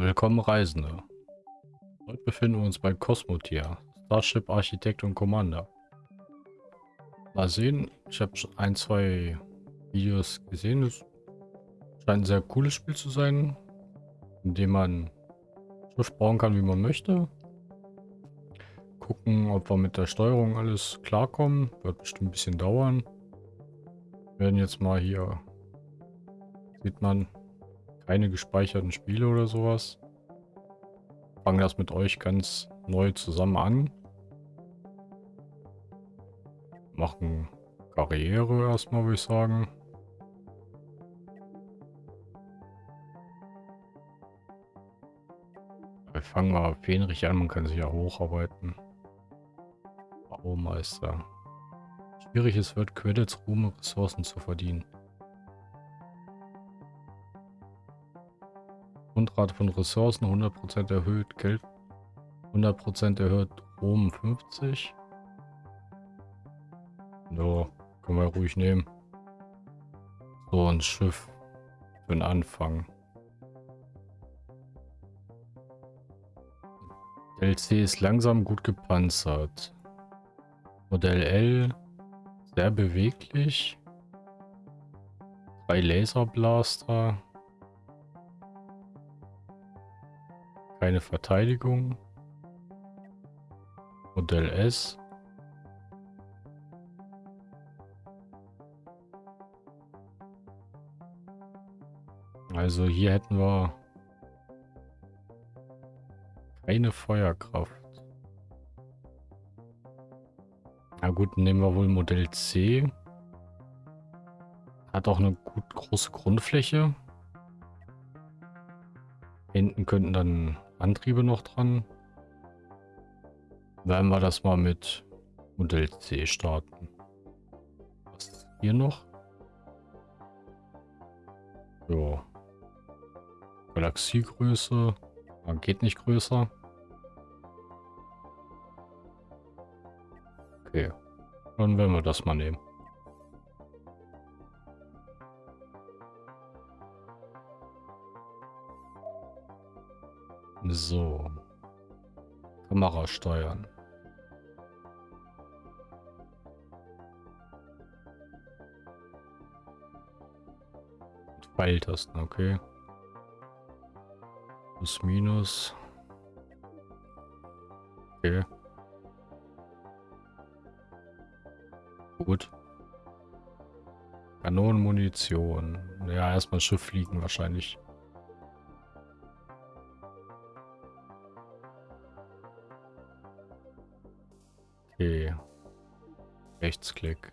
Willkommen Reisende. Heute befinden wir uns bei Cosmotier, Starship Architekt und Commander. Mal sehen, ich habe ein, zwei Videos gesehen. Es scheint ein sehr cooles Spiel zu sein, in dem man Schiff bauen kann, wie man möchte. Gucken, ob wir mit der Steuerung alles klarkommen. Wird bestimmt ein bisschen dauern. Wir werden jetzt mal hier, sieht man, keine gespeicherten Spiele oder sowas. Fangen das mit euch ganz neu zusammen an. Machen Karriere erstmal, würde ich sagen. Wir fangen mal Fähnrich an, man kann sich ja hocharbeiten. Baumeister. Schwierig es wird, Credits, Ruhm und Ressourcen zu verdienen. Grundrate von Ressourcen 100% erhöht, Geld 100% erhöht, Rom 50. Ja, können wir ruhig nehmen. So ein Schiff für den Anfang. LC ist langsam gut gepanzert. Modell L sehr beweglich. Drei Laserblaster. Keine Verteidigung. Modell S. Also hier hätten wir keine Feuerkraft. Na gut, nehmen wir wohl Modell C. Hat auch eine gut große Grundfläche. Hinten könnten dann Antriebe noch dran. Werden wir das mal mit Modell C starten. Was ist hier noch? Ja. Galaxiegröße. Ja, geht nicht größer. Okay. Dann werden wir das mal nehmen. So. Kamera steuern. Pfeiltasten, okay. Plus, minus. Okay. Gut. Kanonenmunition. Ja, erstmal Schiff fliegen wahrscheinlich. Rechtsklick.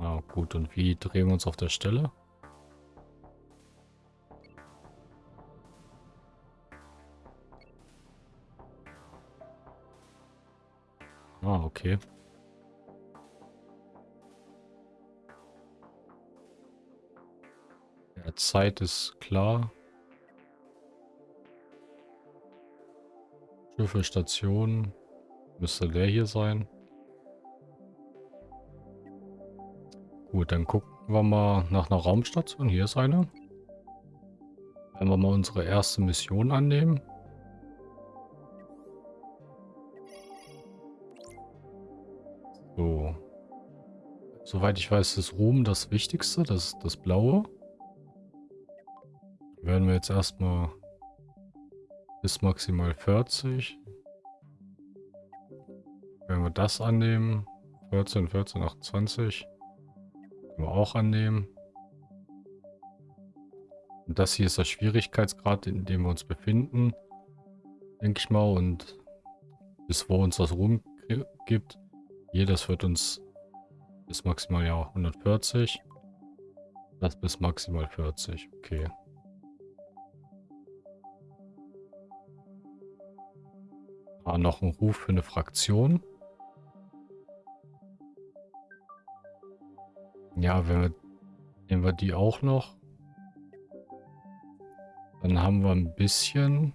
Ah, gut. Und wie drehen wir uns auf der Stelle? Ah, okay. Ja, Zeit ist klar. Schiffe, Station. Müsste der hier sein. Gut, dann gucken wir mal nach einer Raumstation. Hier ist eine. Werden wir mal unsere erste Mission annehmen. So. Soweit ich weiß, ist Ruhm das Wichtigste. Das das Blaue. Werden wir jetzt erstmal bis maximal 40. Wenn wir das annehmen, 14, 14, 28, können wir auch annehmen. Und das hier ist der Schwierigkeitsgrad, in dem wir uns befinden, denke ich mal. Und bis wo uns das Ruhm gibt. Hier, das wird uns bis maximal ja 140. Das bis maximal 40, okay. Ah, noch ein Ruf für eine Fraktion. Ja, wenn wir, nehmen wir die auch noch. Dann haben wir ein bisschen.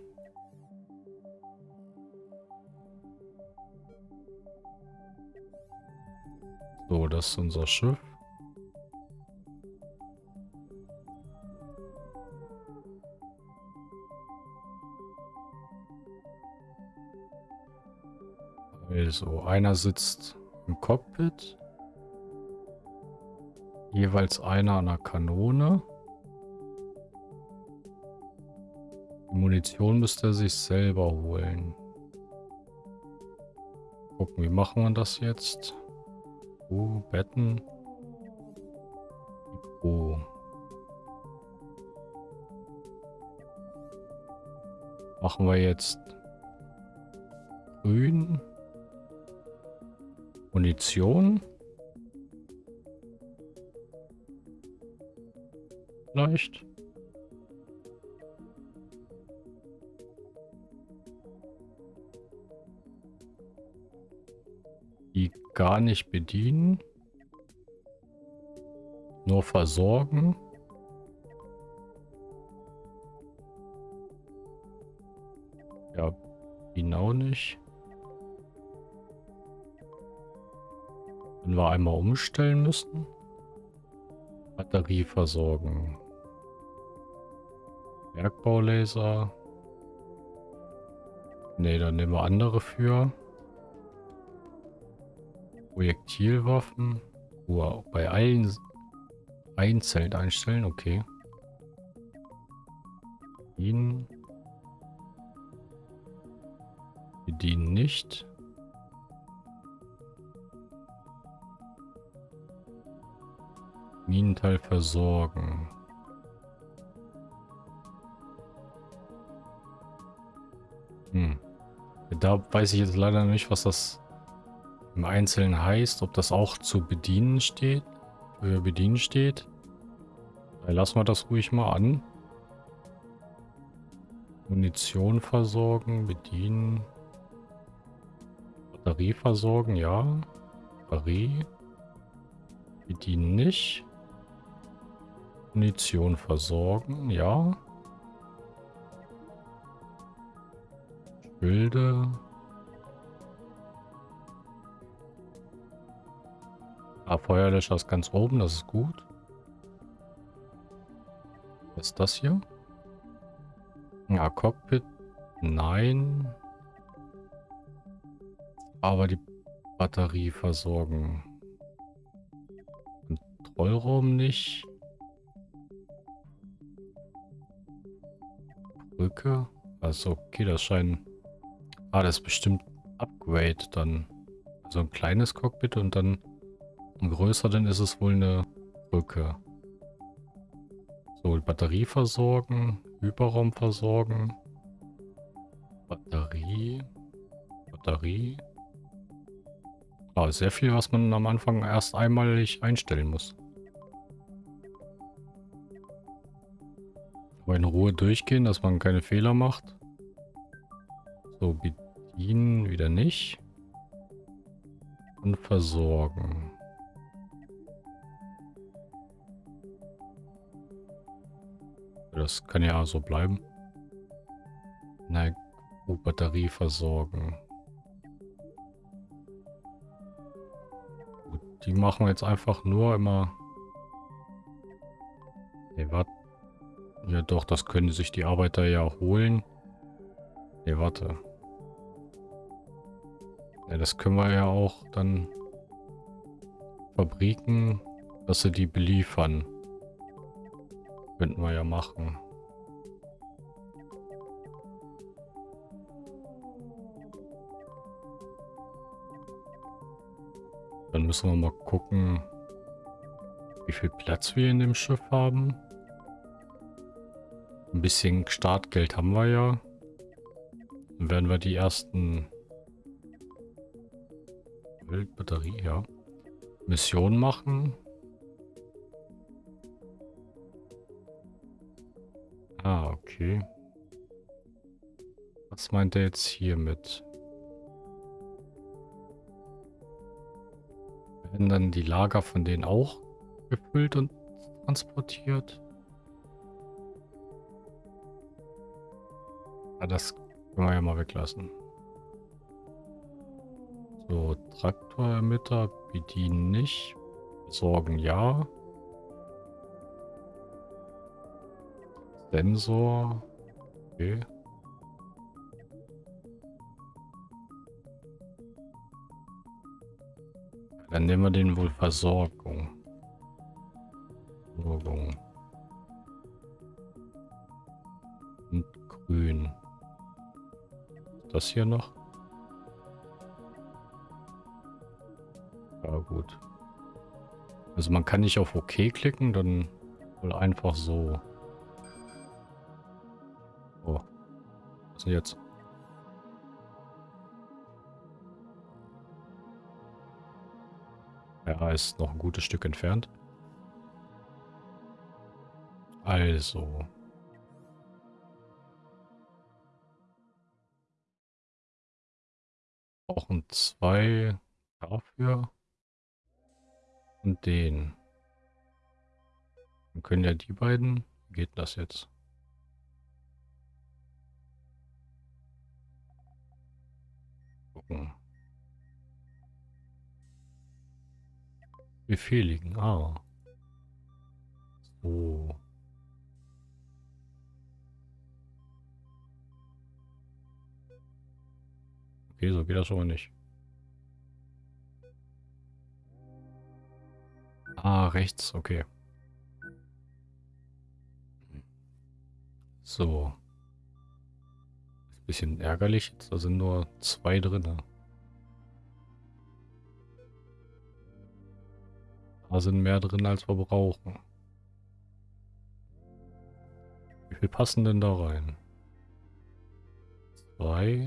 So, das ist unser Schiff. Also, einer sitzt im Cockpit. Jeweils einer an der Kanone. Die Munition müsste er sich selber holen. Gucken, wie machen wir das jetzt? Oh, Betten. Oh. Machen wir jetzt grün. Munition. Vielleicht. Die gar nicht bedienen. Nur versorgen. Ja, genau nicht. Wenn wir einmal umstellen müssen. Batterie versorgen. Bergbaulaser. Ne, dann nehmen wir andere für. Projektilwaffen. Oh, bei allen einzeln einstellen, okay. Ihn. Bedienen nicht. Minenteil versorgen. Da weiß ich jetzt leider nicht, was das im Einzelnen heißt. Ob das auch zu bedienen steht. Für bedienen steht. Lassen wir das ruhig mal an. Munition versorgen, bedienen. Batterie versorgen, ja. Batterie. Bedienen nicht. Munition versorgen, ja. Bilde. Ah, Feuerlöscher ist ganz oben, das ist gut. Was ist das hier? Ja, Cockpit. Nein. Aber die Batterie versorgen. Kontrollraum nicht. Brücke. Also okay, das scheint... Ah, das ist bestimmt Upgrade dann. Also ein kleines Cockpit und dann ein größer, dann ist es wohl eine Brücke. So, Batterie versorgen, Hyperraum versorgen. Batterie. Batterie. Ah, sehr viel, was man am Anfang erst einmalig einstellen muss. Aber in Ruhe durchgehen, dass man keine Fehler macht. So, bedienen wieder nicht. Und versorgen. Das kann ja so bleiben. Na Batterie versorgen. Gut, die machen wir jetzt einfach nur immer... Ne, warte. Ja doch, das können sich die Arbeiter ja holen. Ne, warte. Ja, das können wir ja auch dann Fabriken, dass sie die beliefern. Könnten wir ja machen. Dann müssen wir mal gucken, wie viel Platz wir in dem Schiff haben. Ein bisschen Startgeld haben wir ja. Dann werden wir die ersten Wildbatterie, ja. Mission machen. Ah, okay. Was meint er jetzt hiermit? Werden dann die Lager von denen auch gefüllt und transportiert? Ja, das können wir ja mal weglassen. So, Traktorermitter bedienen nicht. Sorgen ja. Sensor. Okay. Dann nehmen wir den wohl Versorgung. Versorgung. Und grün. Das hier noch? Gut. Also man kann nicht auf OK klicken, dann wohl einfach so. Oh. Was ist denn jetzt? Ja, ist noch ein gutes Stück entfernt. Also. Brauchen zwei dafür. Und den. Dann können ja die beiden. Geht das jetzt? Gucken. Befehligen. Ah. So. Okay, so geht das mal nicht. Ah, rechts, okay. So. Bisschen ärgerlich, da sind nur zwei drin. Da sind mehr drin, als wir brauchen. Wie viel passen denn da rein? Zwei.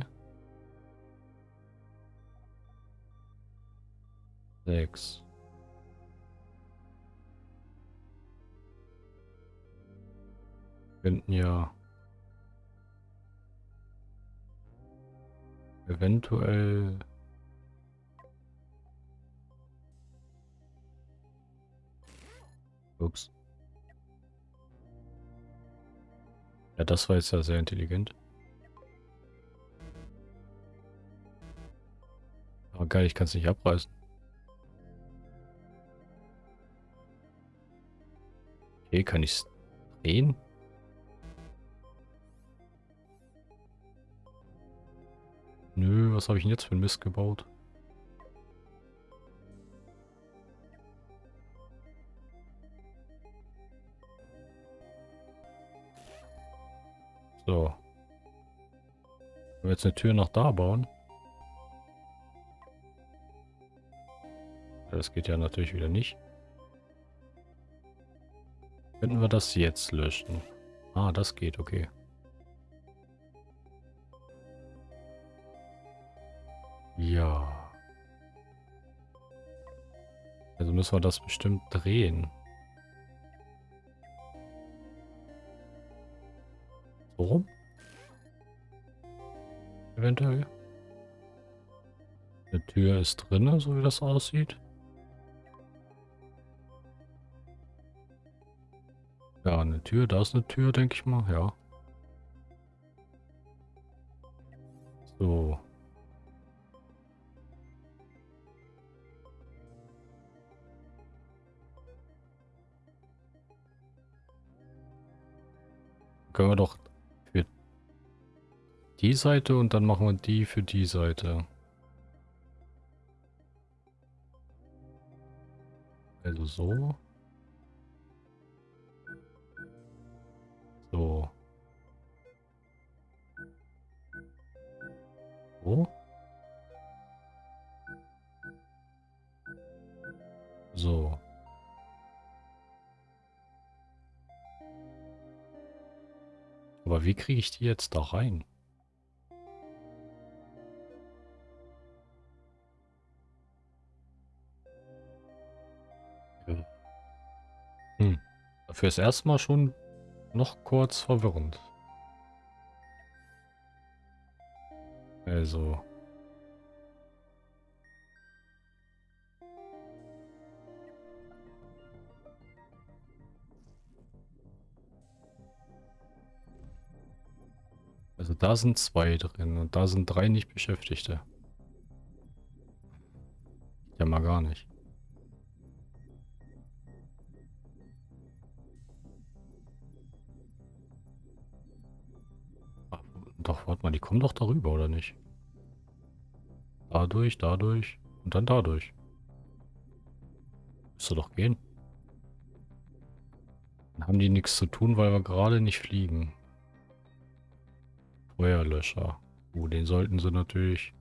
Sechs. Könnten ja eventuell Ups. Ja, das war jetzt ja sehr intelligent. Aber geil, ich kann es nicht abreißen. Okay, kann ich es drehen? Nö, was habe ich denn jetzt für ein Mist gebaut? So. Wenn wir jetzt eine Tür noch da bauen. Das geht ja natürlich wieder nicht. Könnten wir das jetzt löschen? Ah, das geht, okay. Ja. Also müssen wir das bestimmt drehen. So rum? Eventuell. Eine Tür ist drin, so wie das aussieht. Ja, eine Tür, da ist eine Tür, denke ich mal, ja. So. Können wir doch für die Seite und dann machen wir die für die Seite. Also so. So. So. Aber wie kriege ich die jetzt da rein? Hm. Dafür ist erstmal schon noch kurz verwirrend. Also. Da sind zwei drin und da sind drei nicht Beschäftigte. Ja, mal gar nicht. Ach, doch, warte mal, die kommen doch darüber, oder nicht? Dadurch, dadurch und dann dadurch. Müsste doch gehen. Dann haben die nichts zu tun, weil wir gerade nicht fliegen. Feuerlöscher. Oh, den sollten sie natürlich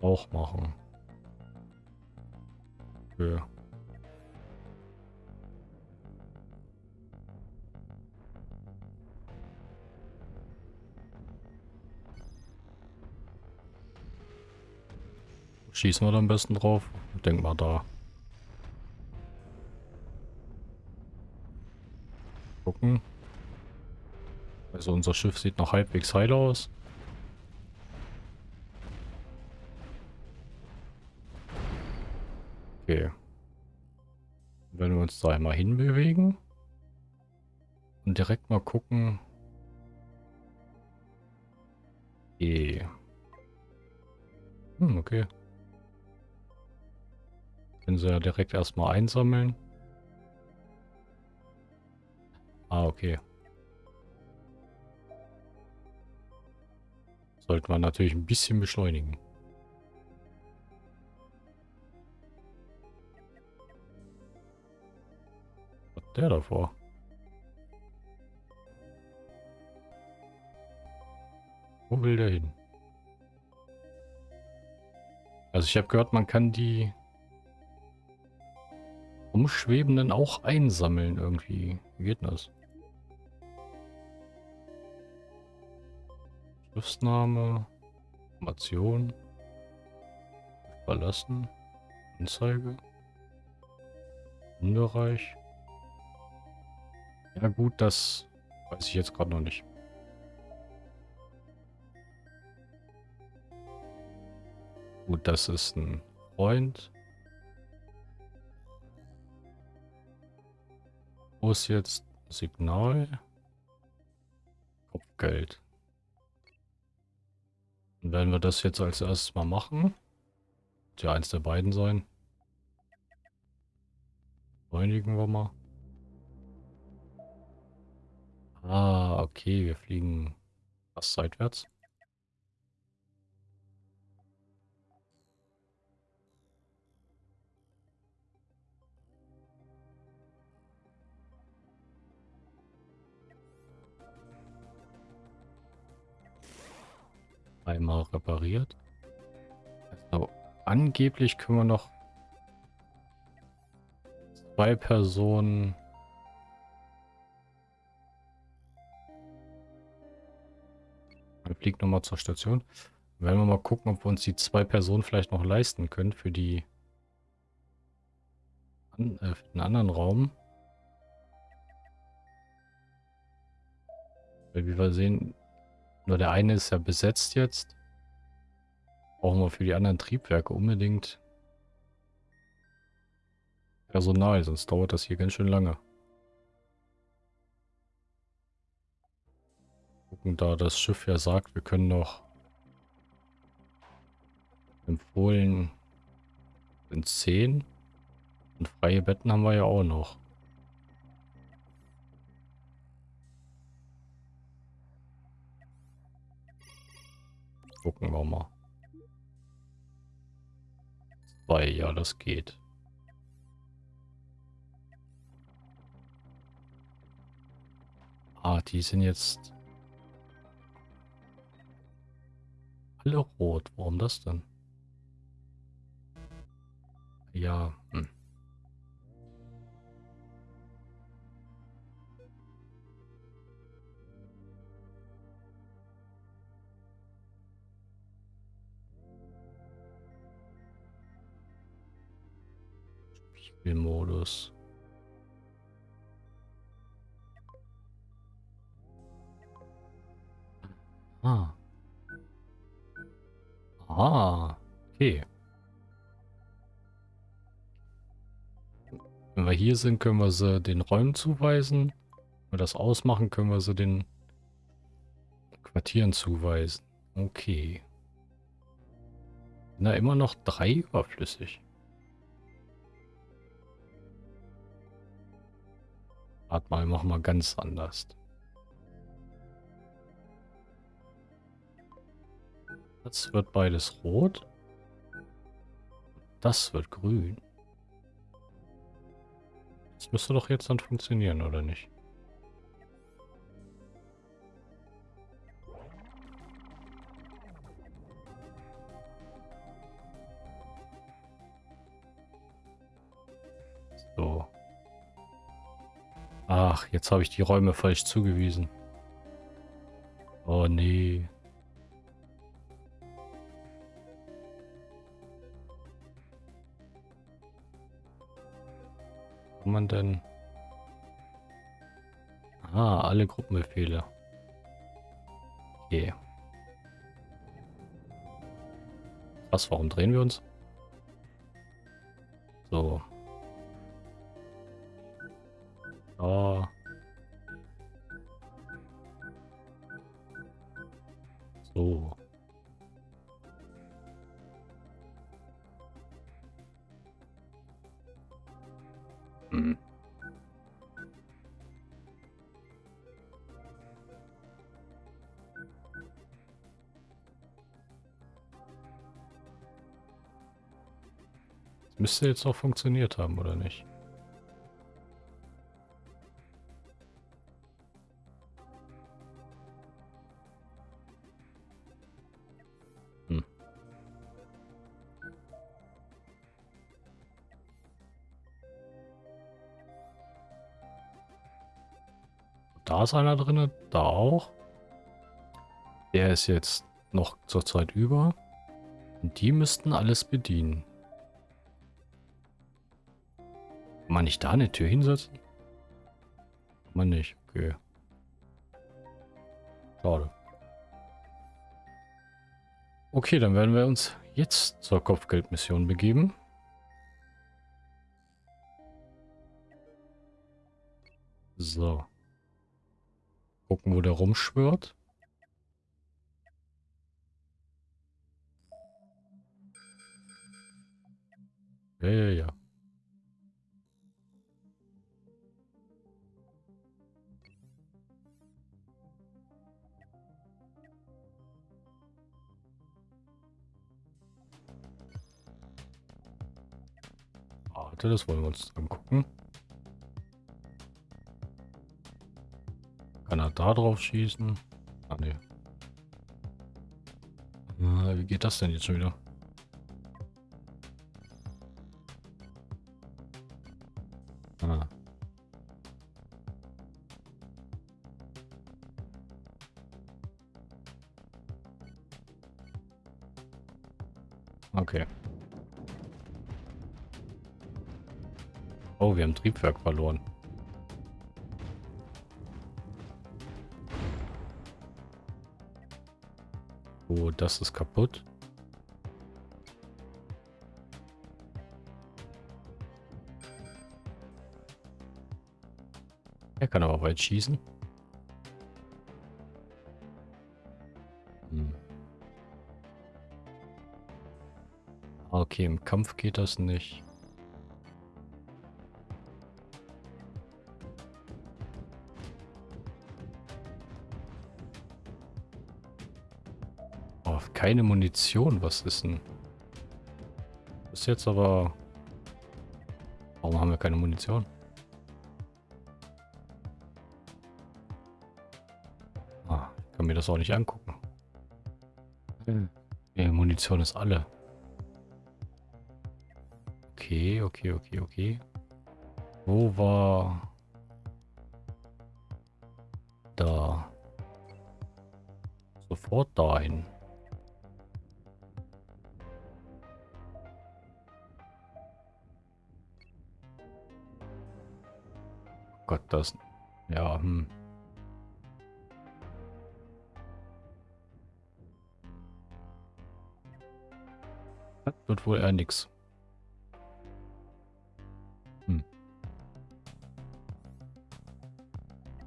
auch machen. Ja. Schießen wir da am besten drauf? Denk mal da. Also unser Schiff sieht noch halbwegs heil aus. Okay. Wenn wir uns da einmal hinbewegen und direkt mal gucken. E. Hm, okay. Können sie ja direkt erstmal einsammeln. Ah, okay. Sollte man natürlich ein bisschen beschleunigen. Was hat der davor? Wo will der hin? Also ich habe gehört, man kann die Umschwebenden auch einsammeln irgendwie. Wie geht das? Schriftname, Information, verlassen, Anzeige, Unbereich. Ja gut, das weiß ich jetzt gerade noch nicht. Gut, das ist ein Freund. Wo ist jetzt Signal? Kopfgeld. Dann werden wir das jetzt als erstes mal machen. Ja, eins der beiden sein. Beschleunigen wir mal. Ah, okay, wir fliegen fast seitwärts. Einmal repariert. Also, angeblich können wir noch zwei Personen... Wir fliegen nochmal zur Station. Werden wir mal gucken, ob wir uns die zwei Personen vielleicht noch leisten können für die an, äh, für den anderen Raum. Weil wie wir sehen, nur der eine ist ja besetzt jetzt. Brauchen wir für die anderen Triebwerke unbedingt Personal, sonst dauert das hier ganz schön lange. Gucken, da das Schiff ja sagt, wir können noch empfohlen sind 10 und freie Betten haben wir ja auch noch. Gucken wir mal. Zwei, ja, das geht. Ah, die sind jetzt alle rot. Warum das denn? Ja, hm. Spielmodus. Ah. Ah, okay. Wenn wir hier sind, können wir sie den Räumen zuweisen. Wenn wir das ausmachen, können wir sie den Quartieren zuweisen. Okay. Na, immer noch drei überflüssig. Warte mal, machen wir ganz anders. Jetzt wird beides rot. Das wird grün. Das müsste doch jetzt dann funktionieren, oder nicht? Ach, jetzt habe ich die Räume falsch zugewiesen. Oh nee. Kann man denn... Ah, alle Gruppenbefehle. Okay. Was, warum drehen wir uns? So. Oh. So. Hm. Müsste jetzt auch funktioniert haben, oder nicht? Ist einer drin, da auch. Der ist jetzt noch zur Zeit über. Und die müssten alles bedienen. Kann man nicht da eine Tür hinsetzen? Kann man nicht, okay. Schade. Okay, dann werden wir uns jetzt zur Kopfgeldmission begeben. So. Gucken, wo der rumschwirrt. Ja, ja, ja. Warte, das wollen wir uns angucken. Kann er da drauf schießen? Ah, ne. wie geht das denn jetzt schon wieder? Ah. Okay. Oh, wir haben Triebwerk verloren. Das ist kaputt. Er kann aber weit schießen. Hm. Okay, im Kampf geht das nicht. Keine Munition. Was ist denn? Ist jetzt aber... Warum haben wir keine Munition? Ah, ich kann mir das auch nicht angucken. Hm. Die Munition ist alle. Okay, okay, okay, okay. Wo war... Da. Sofort dahin. Gott, das... Ja, hm. Das wird wohl eher nix. Hm.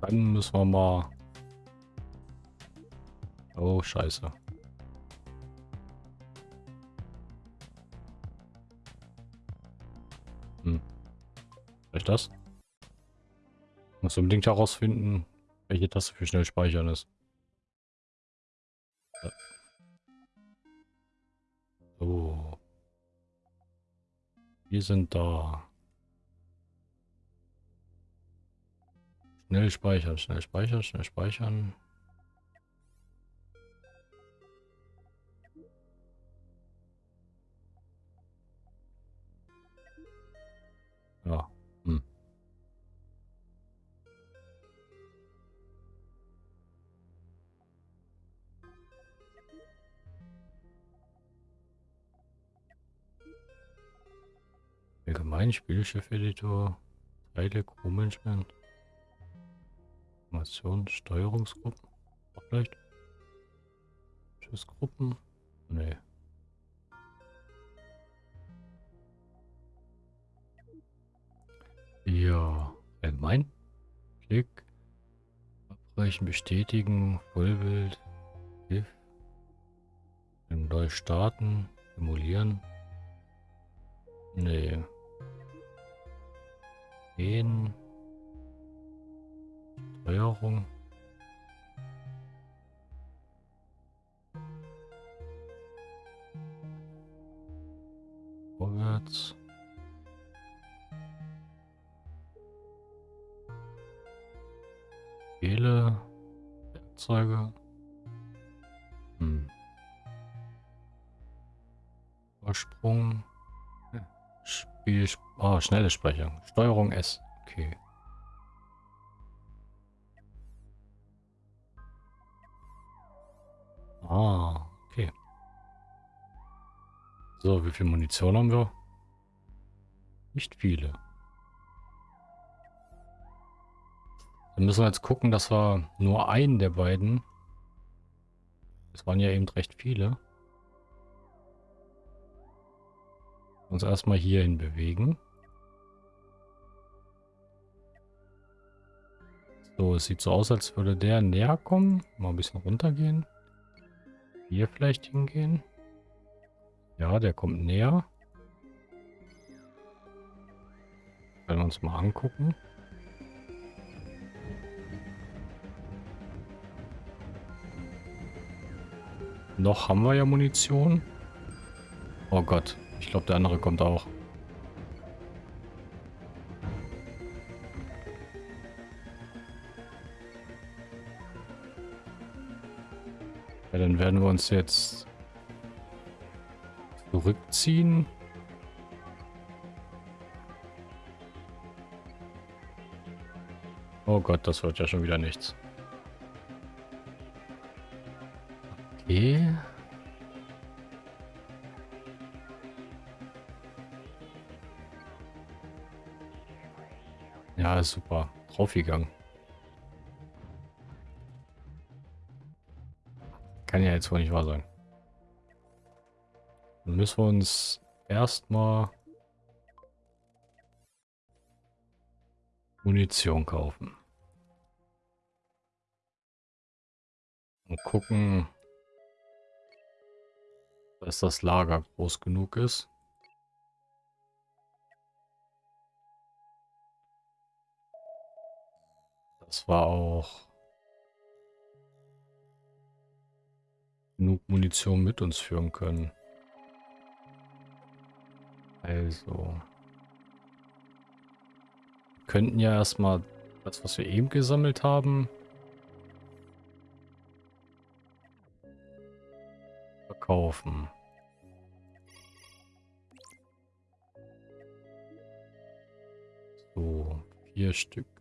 Dann müssen wir mal... Oh, scheiße. Hm. Vielleicht das? Muss unbedingt herausfinden, welche Taste für schnell speichern ist. So. Wir sind da. Schnell speichern, schnell speichern, schnell speichern. Allgemein Spielchef-Editor, Teile, Crew-Management, Information, Steuerungsgruppen, auch vielleicht. Schussgruppen? Nee. Ja, allgemein. Klick. Abbrechen, bestätigen, Vollbild, GIF. Neu starten, emulieren. Nee. Gehen. Steuerung. Vorwärts. Wähle. Werkzeuge. Hm. Vorsprung. Spiel. Oh, schnelle Sprechung. Steuerung S. Okay. Ah, okay. So, wie viel Munition haben wir? Nicht viele. Dann müssen wir jetzt gucken, dass wir nur einen der beiden. Es waren ja eben recht viele. Uns erstmal hierhin bewegen. So, es sieht so aus, als würde der näher kommen. Mal ein bisschen runtergehen. Hier vielleicht hingehen. Ja, der kommt näher. Werden wir uns mal angucken. Noch haben wir ja Munition. Oh Gott, ich glaube der andere kommt auch. Ja, dann werden wir uns jetzt zurückziehen. Oh Gott, das wird ja schon wieder nichts. Ja, super. Draufgegangen. Kann ja jetzt wohl nicht wahr sein. Dann müssen wir uns erstmal Munition kaufen. Und gucken, dass das Lager groß genug ist. Das war auch genug Munition mit uns führen können. Also. könnten ja erstmal das, was wir eben gesammelt haben, verkaufen. So, vier Stück.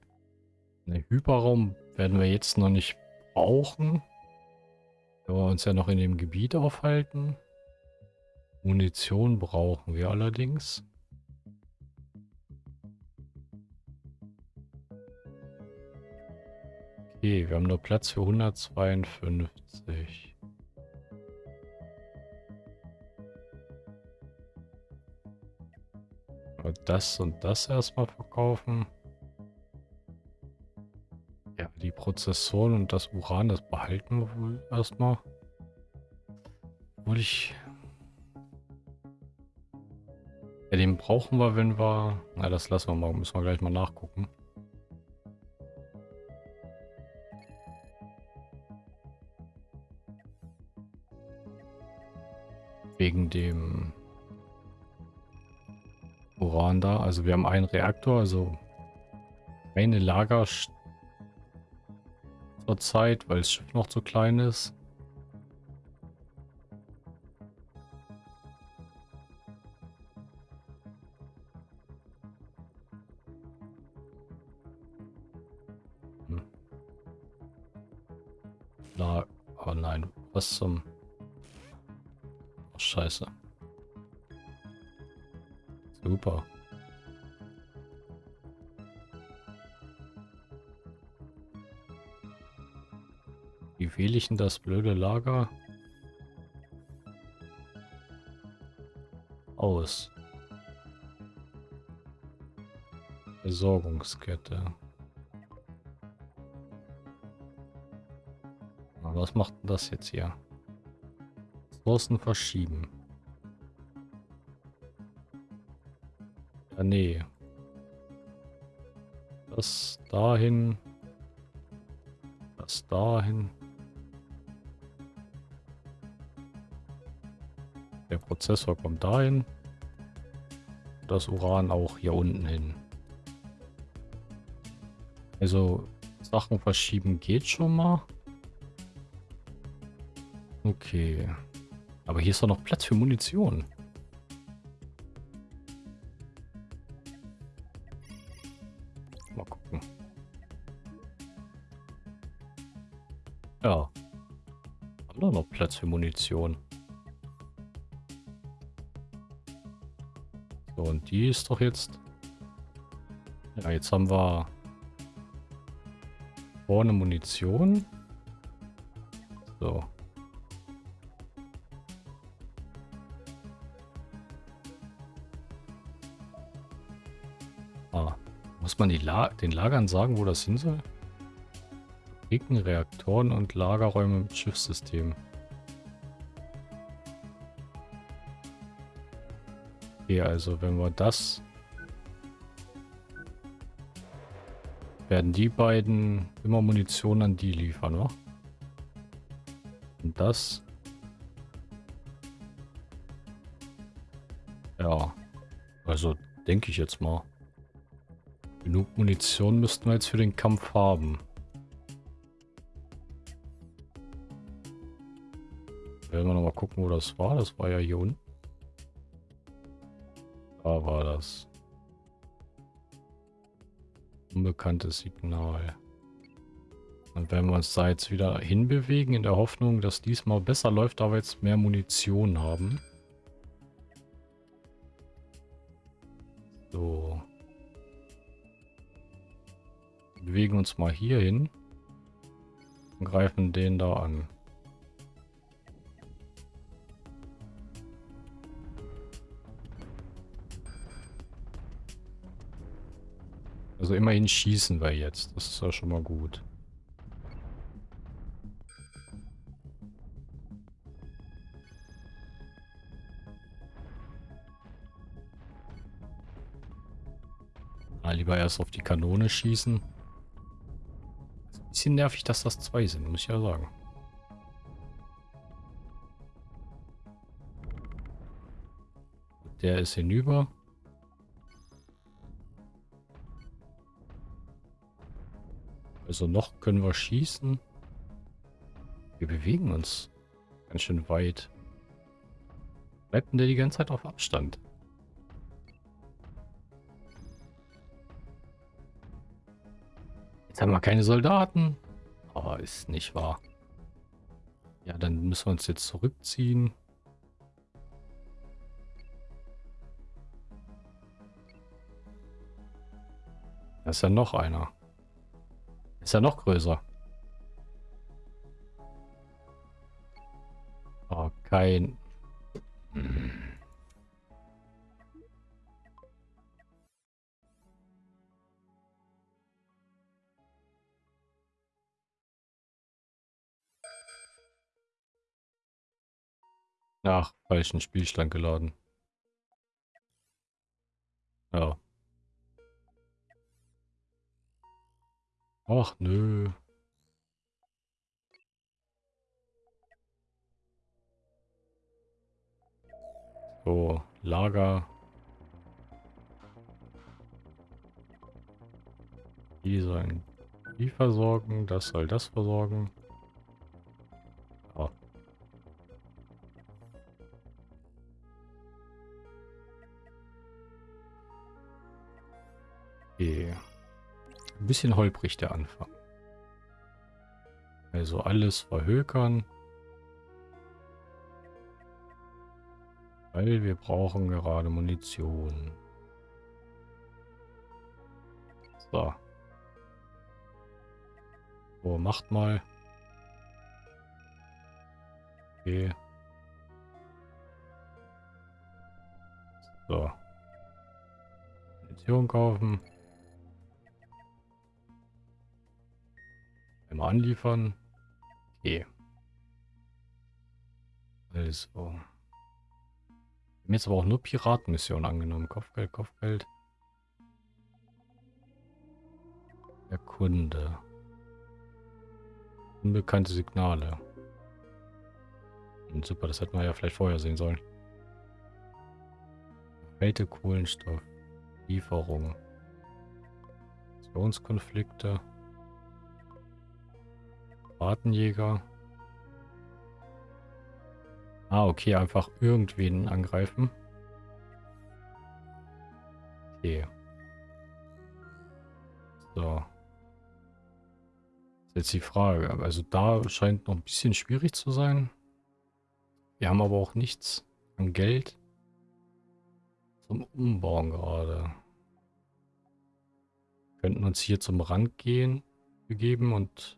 Den Hyperraum werden wir jetzt noch nicht brauchen. Da wir uns ja noch in dem Gebiet aufhalten. Munition brauchen wir allerdings. Okay, wir haben nur Platz für 152. Das und das erstmal verkaufen. Prozessoren und das Uran, das behalten wir wohl erstmal. Obwohl ich... Ja, den brauchen wir, wenn wir... Na, das lassen wir mal. Müssen wir gleich mal nachgucken. Wegen dem Uran da. Also wir haben einen Reaktor, also eine Lager zur Zeit, weil das Schiff noch zu klein ist. Das blöde Lager? Aus. Versorgungskette. was macht denn das jetzt hier? Ressourcen verschieben. Ja, nee. Das dahin. Das dahin. Prozessor kommt dahin. Das Uran auch hier unten hin. Also Sachen verschieben geht schon mal. Okay. Aber hier ist doch noch Platz für Munition. Ja. Haben doch noch Platz für Munition. Und die ist doch jetzt... Ja, jetzt haben wir vorne Munition. So. Ah, muss man La den Lagern sagen, wo das hin soll? Fabriken, Reaktoren und Lagerräume mit Schiffssystem. Okay, also wenn wir das... Werden die beiden immer Munition an die liefern, oder? Und das... Ja, also denke ich jetzt mal. Genug Munition müssten wir jetzt für den Kampf haben. Werden wir nochmal gucken, wo das war. Das war ja hier unten. Da war das. Unbekanntes Signal. Dann werden wir uns da jetzt wieder hinbewegen, in der Hoffnung, dass diesmal besser läuft, da wir jetzt mehr Munition haben. So. Wir bewegen uns mal hier hin. Und greifen den da an. Also immerhin schießen wir jetzt. Das ist ja schon mal gut. Ah, lieber erst auf die Kanone schießen. Ist ein bisschen nervig, dass das zwei sind, muss ich ja sagen. Der ist hinüber. Also noch können wir schießen. Wir bewegen uns ganz schön weit. Bleibt denn der die ganze Zeit auf Abstand? Jetzt haben wir keine Soldaten. Aber ist nicht wahr. Ja, dann müssen wir uns jetzt zurückziehen. Da ist ja noch einer. Ist ja noch größer. Oh, kein... Ach, falschen Spielstand geladen. Ja. Ach, nö. So, Lager. Die sollen die versorgen, das soll das versorgen. Ah. Ja. Ein bisschen holprig der Anfang. Also alles verhökern. Weil wir brauchen gerade Munition. So. So, macht mal. Okay. So. Munition kaufen. Einmal anliefern. Okay. Also. Wir haben jetzt aber auch nur Piratenmission angenommen. Kopfgeld, Kopfgeld. Erkunde. Unbekannte Signale. Und super, das hätten wir ja vielleicht vorher sehen sollen. Kälte, Kohlenstoff. Lieferung. Aktionskonflikte. Wartenjäger. Ah, okay, einfach irgendwen angreifen. Okay. So. Ist jetzt die Frage. Also da scheint noch ein bisschen schwierig zu sein. Wir haben aber auch nichts an Geld zum Umbauen gerade. Wir könnten uns hier zum Rand gehen, begeben und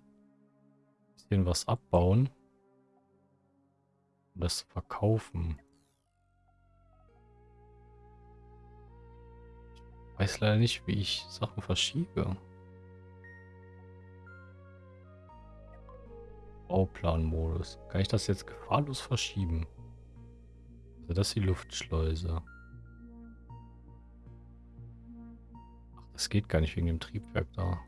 bisschen was abbauen. Um das verkaufen. Ich weiß leider nicht, wie ich Sachen verschiebe. Bauplanmodus. Kann ich das jetzt gefahrlos verschieben? Also das ist die Luftschleuse. Ach, das geht gar nicht wegen dem Triebwerk da.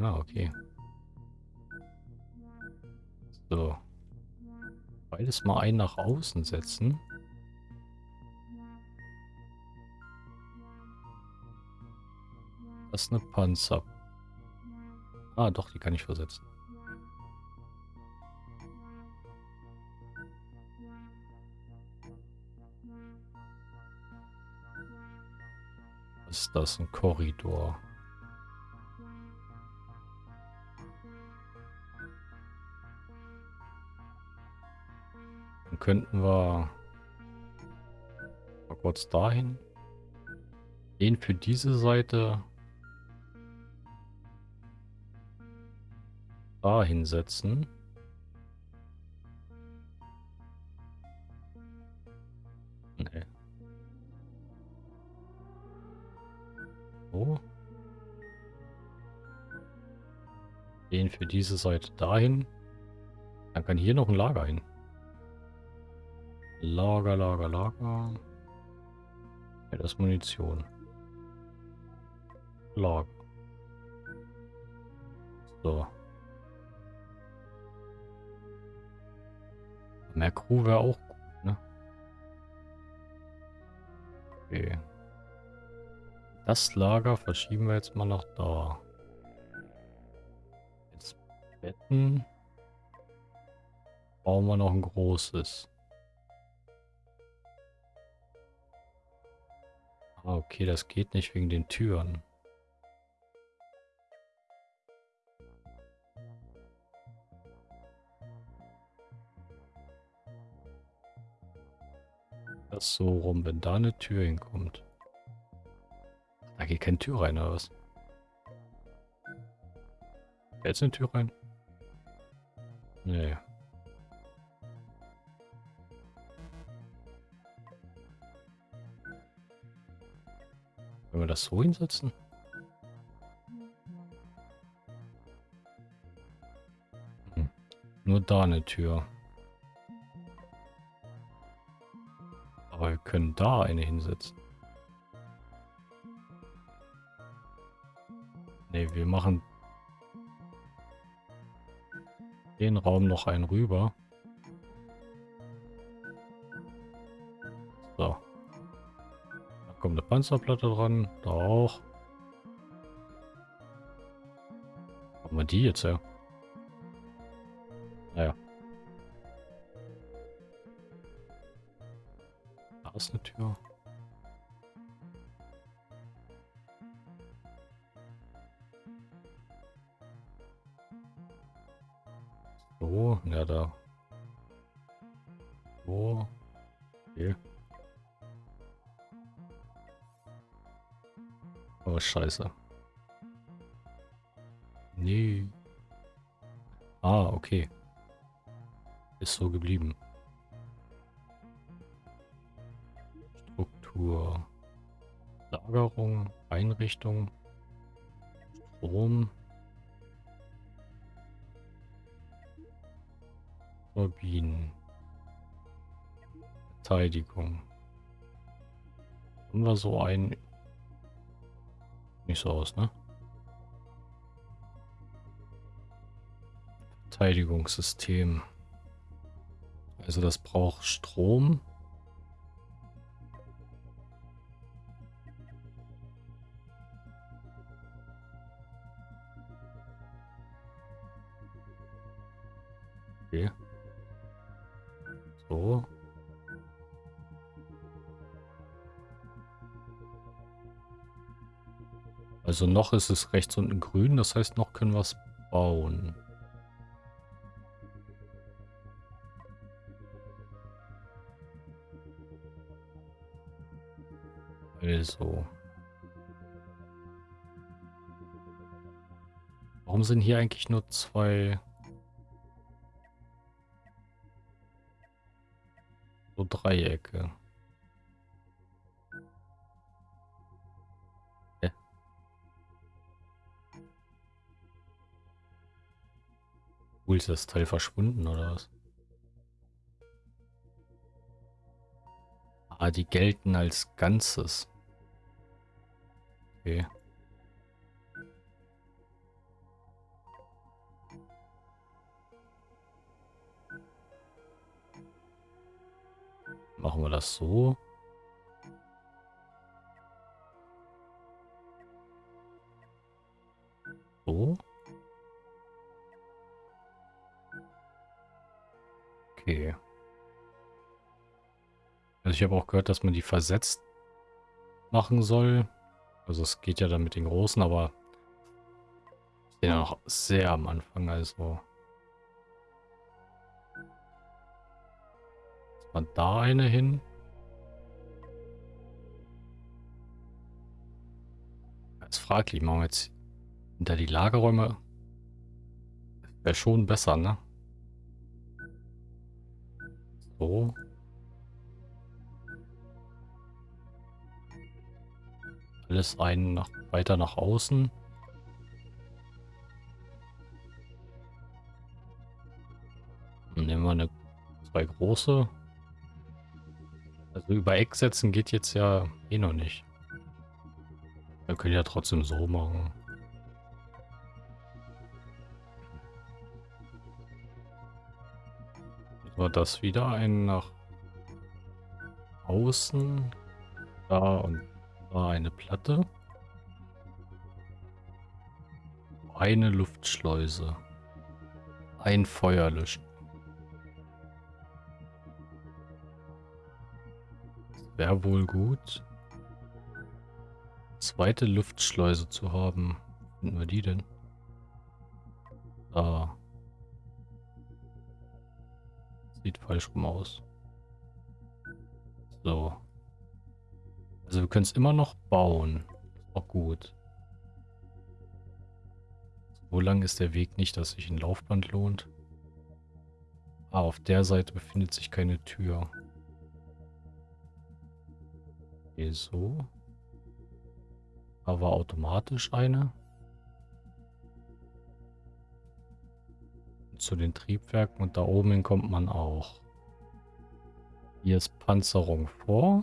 Ah, okay. So. Beides mal ein nach außen setzen. Das ist eine Panzer. Ah, doch, die kann ich versetzen. Was ist das? Ein Korridor. Könnten wir mal kurz dahin. Den für diese Seite da hinsetzen. Nee. So. Den für diese Seite dahin. Dann kann hier noch ein Lager hin. Lager, Lager, Lager. Ja, das ist Munition. Lager. So. Mehr Crew wäre auch gut, ne? Okay. Das Lager verschieben wir jetzt mal nach da. Jetzt Betten. Bauen wir noch ein großes. Ah, okay, das geht nicht wegen den Türen. Das so rum, wenn da eine Tür hinkommt. Da geht keine Tür rein, oder was? Jetzt eine Tür rein? Nee. Wenn wir das so hinsetzen? Hm. Nur da eine Tür. Aber wir können da eine hinsetzen. Ne, wir machen den Raum noch einen rüber. Eine Panzerplatte dran. Da auch. Wo haben wir die jetzt her? Naja. Einrichtung, Strom. Turbinen. Verteidigung. Haben wir so ein... Nicht so aus, ne? Verteidigungssystem. Also das braucht Strom. Okay. So. Also noch ist es rechts unten grün, das heißt noch können wir es bauen. Also. Warum sind hier eigentlich nur zwei... So Dreiecke? Cool, ist das Teil verschwunden oder was? Ah, die gelten als Ganzes. Okay. Machen wir das so. So. Okay. Also ich habe auch gehört, dass man die versetzt machen soll. Also es geht ja dann mit den großen, aber ich bin ja noch sehr am Anfang, also. Ist man da eine hin? Als fraglich, machen wir jetzt hinter die Lagerräume. Wäre schon besser, ne? So. Alles ein nach, weiter nach außen. Dann nehmen wir eine zwei große. Also über Eck setzen geht jetzt ja eh noch nicht. Wir können ja trotzdem so machen. So, das wieder ein nach außen. Da und war eine Platte. Eine Luftschleuse. Ein Feuer löschen. Wäre wohl gut. Zweite Luftschleuse zu haben. Finden wir die denn? Da. Sieht falsch rum aus. So. Also wir können es immer noch bauen. Auch gut. So lang ist der Weg nicht, dass sich ein Laufband lohnt. Ah, auf der Seite befindet sich keine Tür. Okay, so. Da war automatisch eine. Zu den Triebwerken und da oben hin kommt man auch. Hier ist Panzerung vor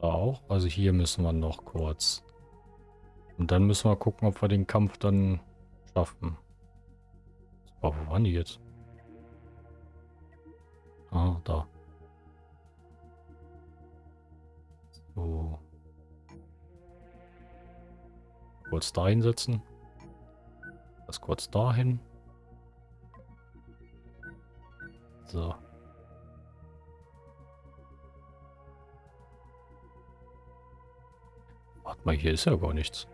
auch. Also hier müssen wir noch kurz. Und dann müssen wir gucken, ob wir den Kampf dann schaffen. Aber wo waren die jetzt? Ah, da. So. Kurz da hinsetzen. Das kurz dahin. So. Warte mal, hier ist ja gar nichts.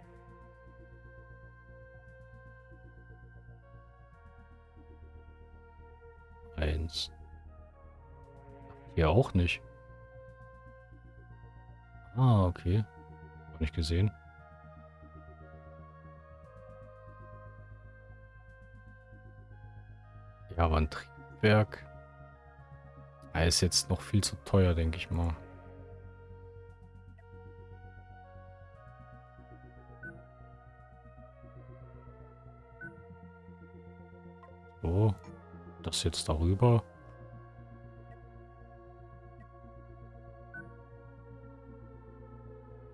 Eins. Hier auch nicht. Ah, okay. Hab nicht gesehen. Ja, aber ein Triebwerk. Er ist jetzt noch viel zu teuer, denke ich mal. So. Das jetzt darüber.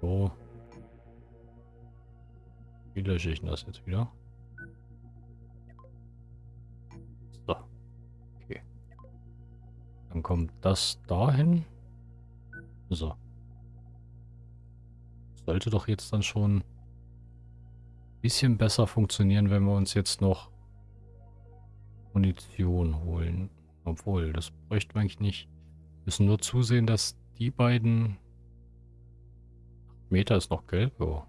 So. Wie lösche ich das jetzt wieder? So. Okay. Dann kommt das dahin. So. Sollte doch jetzt dann schon ein bisschen besser funktionieren, wenn wir uns jetzt noch Munition holen. Obwohl, das bräuchten wir eigentlich nicht. Wir müssen nur zusehen, dass die beiden Meter ist noch gelb, ja.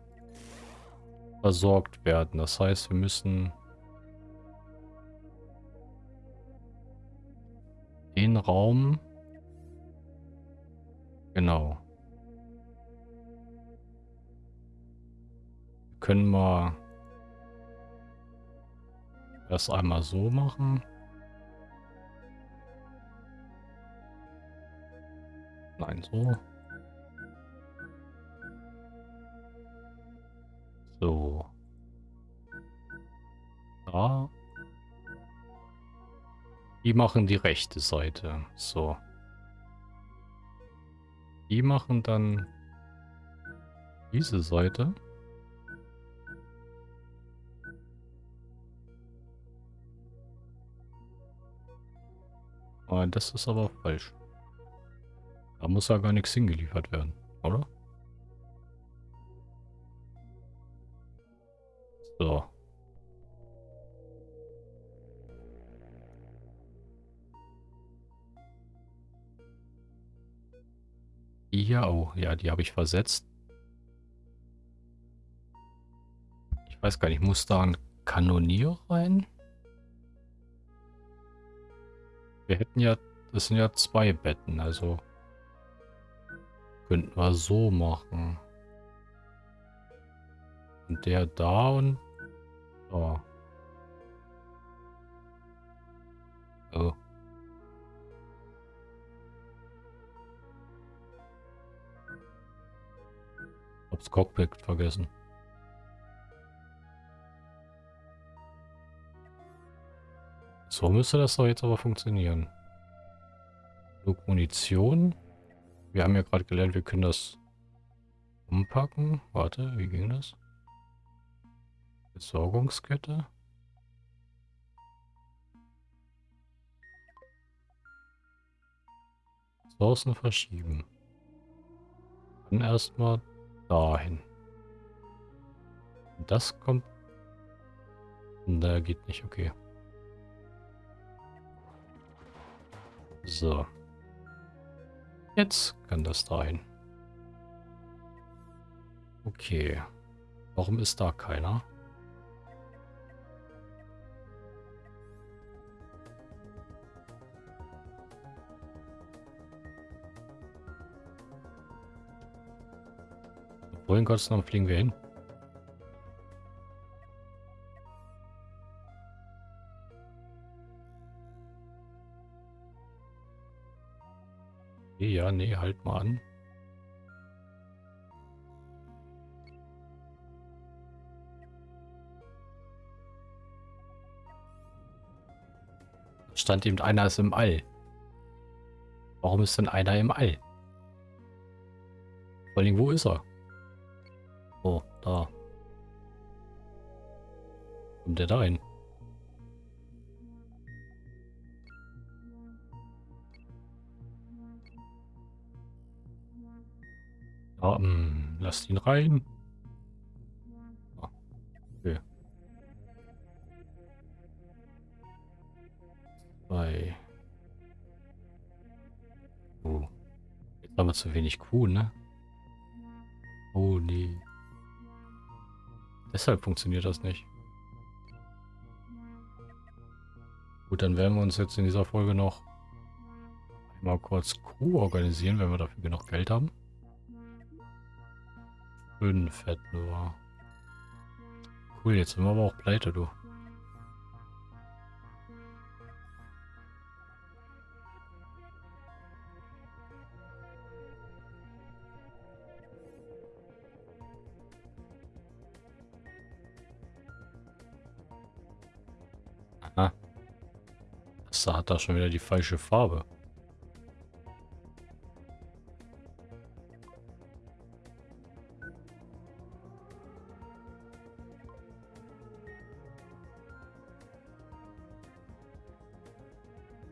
Versorgt werden. Das heißt, wir müssen den Raum genau können wir das einmal so machen. Nein, so. So. Da. Die machen die rechte Seite. So. Die machen dann diese Seite. Oh, das ist aber falsch. Da muss ja gar nichts hingeliefert werden, oder? So. Ja, oh, ja, die habe ich versetzt. Ich weiß gar nicht, muss da ein Kanonier rein? Wir hätten ja, das sind ja zwei Betten, also könnten wir so machen. Und der da und da. Oh. Hab's Cockpit vergessen. So müsste das doch jetzt aber funktionieren. Genug Munition. Wir haben ja gerade gelernt, wir können das umpacken. Warte, wie ging das? Besorgungskette. Ressourcen verschieben. Dann erstmal dahin. Das kommt... Da geht nicht, okay. So. Jetzt kann das dahin. Okay. Warum ist da keiner? Wohin Gottes Namen fliegen wir hin? Ja, nee, halt mal an. Stand eben einer ist im All. Warum ist denn einer im All? Vor allem, wo ist er? Oh, da. Kommt der da hin? Ah, mh, lasst ihn rein. Ah. Oh. Jetzt haben wir zu wenig Kuh, ne? Oh, nee. Deshalb funktioniert das nicht. Gut, dann werden wir uns jetzt in dieser Folge noch einmal kurz Crew organisieren, wenn wir dafür genug Geld haben. Fünf Fett nur. Cool, jetzt sind wir aber auch pleite, du. Das hat da schon wieder die falsche Farbe.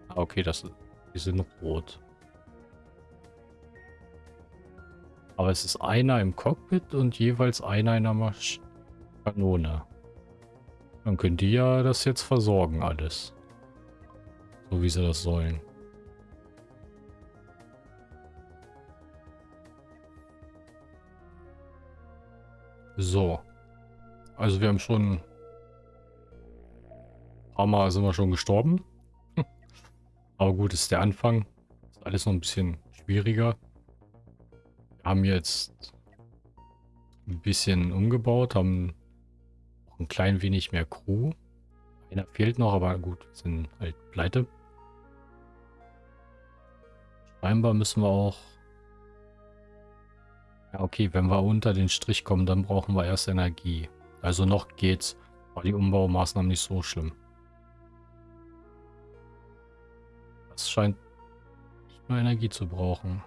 Ah, okay, das, die sind rot. Aber es ist einer im Cockpit und jeweils einer in der Masch Kanone. Dann können die ja das jetzt versorgen, alles. So wie sie das sollen. So. Also wir haben schon... Ein paar Mal sind wir schon gestorben. Aber gut, ist der Anfang. Ist alles noch ein bisschen schwieriger. Wir haben jetzt ein bisschen umgebaut, haben ein klein wenig mehr Crew. Einer fehlt noch, aber gut, sind halt pleite. Scheinbar müssen wir auch... Ja, okay, wenn wir unter den Strich kommen, dann brauchen wir erst Energie. Also noch geht's. War die Umbaumaßnahmen nicht so schlimm. Das scheint nicht nur Energie zu brauchen.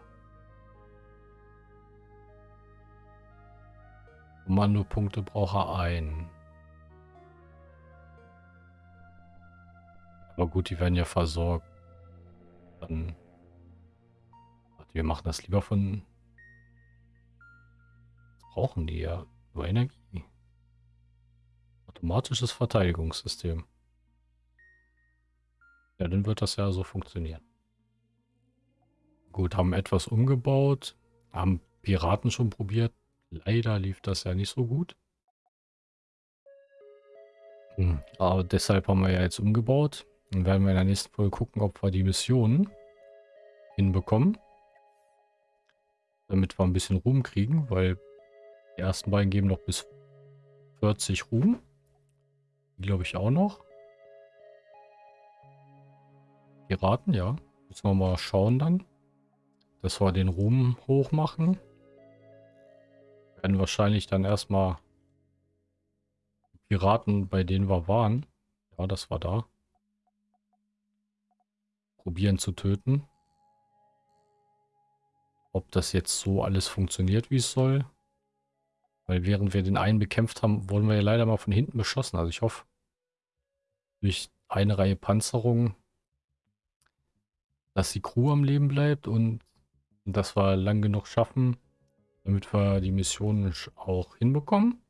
Kommandopunkte braucht er ein. Aber gut, die werden ja versorgt. Dann... Wir machen das lieber von... Was brauchen die ja? Nur Energie. Automatisches Verteidigungssystem. Ja, dann wird das ja so funktionieren. Gut, haben etwas umgebaut. Haben Piraten schon probiert. Leider lief das ja nicht so gut. Hm, aber deshalb haben wir ja jetzt umgebaut. Dann werden wir in der nächsten Folge gucken, ob wir die Missionen hinbekommen. Damit wir ein bisschen Ruhm kriegen, weil die ersten beiden geben noch bis 40 Ruhm. Die glaube ich auch noch. Piraten, ja. Müssen wir mal schauen dann. Dass wir den Ruhm hoch machen. Werden wahrscheinlich dann erstmal Piraten, bei denen wir waren. Ja, das war da. Probieren zu töten. Ob das jetzt so alles funktioniert, wie es soll. Weil während wir den einen bekämpft haben, wurden wir ja leider mal von hinten beschossen. Also ich hoffe, durch eine Reihe Panzerungen dass die Crew am Leben bleibt und dass wir lang genug schaffen, damit wir die Missionen auch hinbekommen.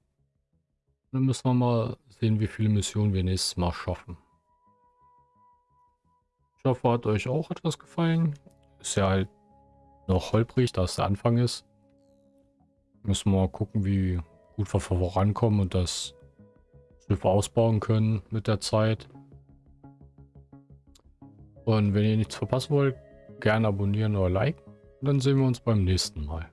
Dann müssen wir mal sehen, wie viele Missionen wir nächstes Mal schaffen. Ich hoffe, hat euch auch etwas gefallen. Ist ja halt noch holprig, da es der Anfang ist. Müssen wir mal gucken, wie gut wir vorankommen und das Schiff ausbauen können mit der Zeit. Und wenn ihr nichts verpassen wollt, gerne abonnieren oder liken. dann sehen wir uns beim nächsten Mal.